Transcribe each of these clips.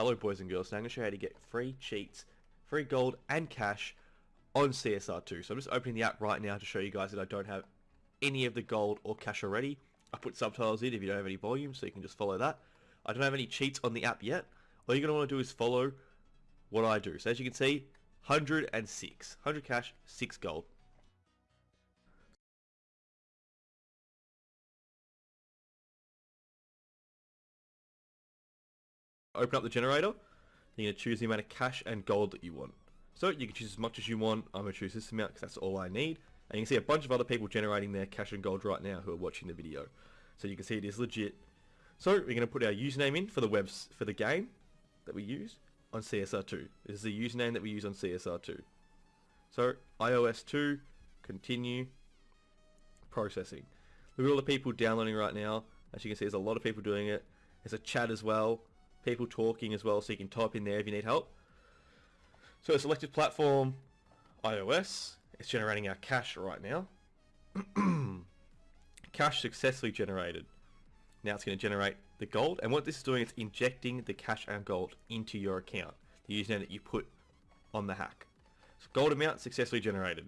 Hello boys and girls, now I'm going to show you how to get free cheats, free gold and cash on CSR2. So I'm just opening the app right now to show you guys that I don't have any of the gold or cash already. I put subtitles in if you don't have any volume so you can just follow that. I don't have any cheats on the app yet. All you're going to want to do is follow what I do. So as you can see, 106. 100 cash, 6 gold. Open up the generator. You're going to choose the amount of cash and gold that you want. So you can choose as much as you want. I'm going to choose this amount because that's all I need. And you can see a bunch of other people generating their cash and gold right now who are watching the video. So you can see it is legit. So we're going to put our username in for the webs for the game that we use on CSR2. This is the username that we use on CSR2. So iOS 2, continue, processing. Look at all the people downloading right now. As you can see, there's a lot of people doing it. There's a chat as well, people talking as well, so you can type in there if you need help. So a selected platform, iOS. It's generating our cash right now. cash successfully generated. Now it's going to generate the gold. And what this is doing is injecting the cash and gold into your account. The username that you put on the hack. So gold amount successfully generated.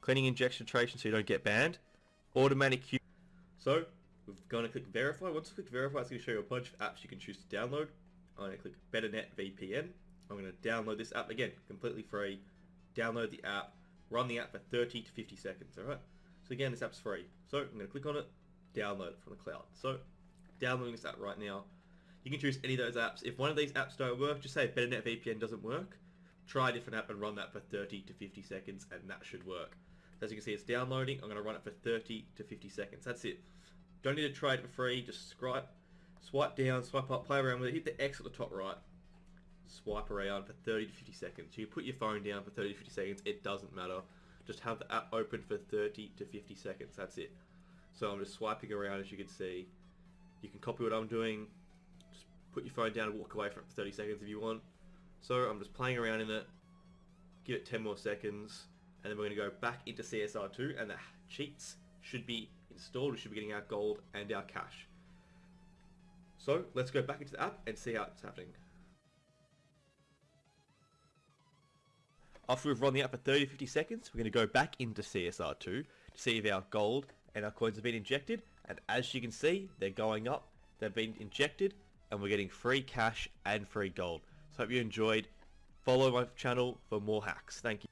Cleaning injection trace so you don't get banned. Automatic queue. So we're going to click verify. Once we click verify, it's going to show you a bunch of apps you can choose to download. I'm going to click BetterNet VPN. I'm going to download this app again, completely free. Download the app, run the app for 30 to 50 seconds, alright? So again, this app's free. So I'm going to click on it, download it from the cloud. So downloading this app right now. You can choose any of those apps. If one of these apps don't work, just say BetterNet VPN doesn't work. Try a different app and run that for 30 to 50 seconds and that should work. As you can see, it's downloading. I'm going to run it for 30 to 50 seconds. That's it. Don't need to try it for free. Just swipe, swipe down, swipe up, play around with it. Hit the X at the top right. Swipe around for 30 to 50 seconds. You put your phone down for 30 to 50 seconds. It doesn't matter. Just have the app open for 30 to 50 seconds. That's it. So I'm just swiping around as you can see. You can copy what I'm doing. Just put your phone down and walk away from it for 30 seconds if you want. So I'm just playing around in it. Give it 10 more seconds. And then we're going to go back into CSR2 and the cheats should be installed. We should be getting our gold and our cash. So let's go back into the app and see how it's happening. After we've run the app for 30 50 seconds, we're going to go back into CSR2 to see if our gold and our coins have been injected. And as you can see they're going up they've been injected and we're getting free cash and free gold. So hope you enjoyed. Follow my channel for more hacks. Thank you